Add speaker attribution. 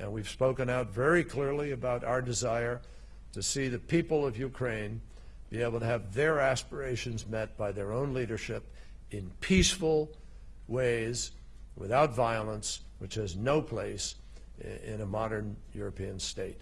Speaker 1: And we've spoken out very clearly about our desire to see the people of Ukraine be able to have their aspirations met by their own leadership in peaceful ways, without violence, which has no place in a modern European state.